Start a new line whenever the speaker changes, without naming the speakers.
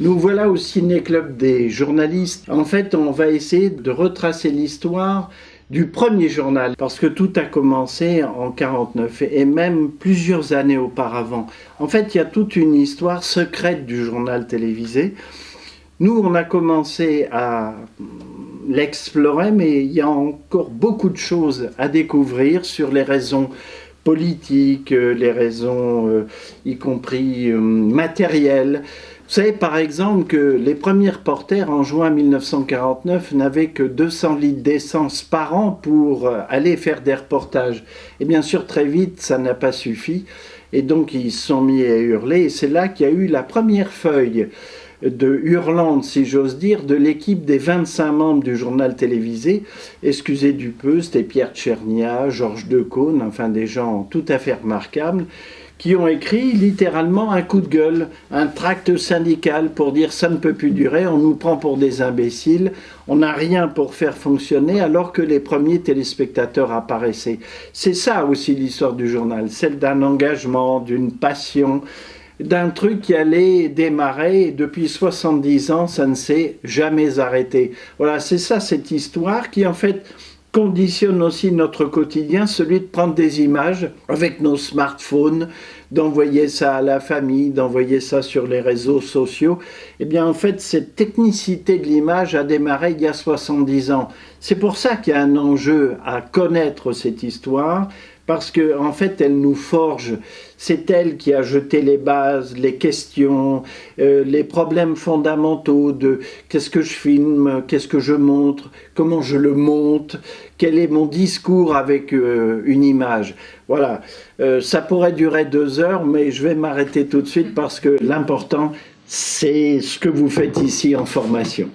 Nous voilà au Ciné-Club des journalistes. En fait, on va essayer de retracer l'histoire du premier journal, parce que tout a commencé en 49 et même plusieurs années auparavant. En fait, il y a toute une histoire secrète du journal télévisé. Nous, on a commencé à l'explorer, mais il y a encore beaucoup de choses à découvrir sur les raisons politiques, les raisons euh, y compris euh, matérielles, savez par exemple que les premiers reporters en juin 1949 n'avaient que 200 litres d'essence par an pour euh, aller faire des reportages. Et bien sûr très vite ça n'a pas suffi. Et donc ils se sont mis à hurler. Et c'est là qu'il y a eu la première feuille de hurlante, si j'ose dire, de l'équipe des 25 membres du journal télévisé. Excusez du peu, c'était Pierre Tchernia, Georges Decaune, enfin des gens tout à fait remarquables qui ont écrit littéralement un coup de gueule, un tract syndical pour dire ça ne peut plus durer, on nous prend pour des imbéciles, on n'a rien pour faire fonctionner alors que les premiers téléspectateurs apparaissaient. C'est ça aussi l'histoire du journal, celle d'un engagement, d'une passion, d'un truc qui allait démarrer et depuis 70 ans, ça ne s'est jamais arrêté. Voilà, c'est ça cette histoire qui en fait conditionne aussi notre quotidien, celui de prendre des images avec nos smartphones, d'envoyer ça à la famille, d'envoyer ça sur les réseaux sociaux. Eh bien, en fait, cette technicité de l'image a démarré il y a 70 ans. C'est pour ça qu'il y a un enjeu à connaître cette histoire, parce qu'en en fait, elle nous forge. C'est elle qui a jeté les bases, les questions, euh, les problèmes fondamentaux de qu'est-ce que je filme, qu'est-ce que je montre, comment je le monte, quel est mon discours avec euh, une image. Voilà, euh, ça pourrait durer deux heures, mais je vais m'arrêter tout de suite parce que l'important, c'est ce que vous faites ici en formation.